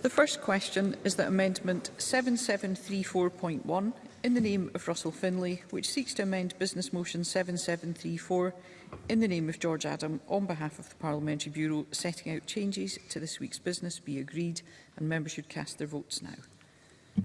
The first question is that Amendment 7734.1 in the name of Russell Finlay, which seeks to amend Business Motion 7734 in the name of George Adam on behalf of the Parliamentary Bureau, setting out changes to this week's business be agreed and members should cast their votes now.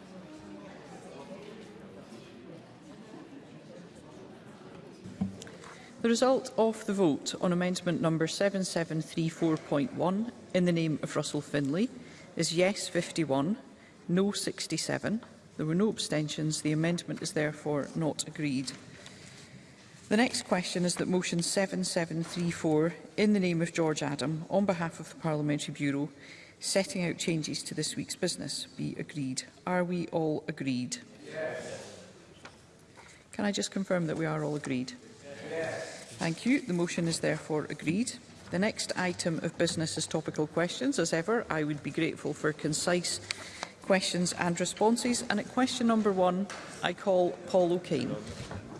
The result of the vote on amendment number 7734.1 in the name of Russell Finlay is yes 51, no 67. There were no abstentions. The amendment is therefore not agreed. The next question is that motion 7734 in the name of George Adam on behalf of the Parliamentary Bureau setting out changes to this week's business be agreed. Are we all agreed? Yes. Can I just confirm that we are all agreed? Thank you. The motion is therefore agreed. The next item of business is topical questions. As ever, I would be grateful for concise questions and responses. And at question number one, I call Paul O'Kane.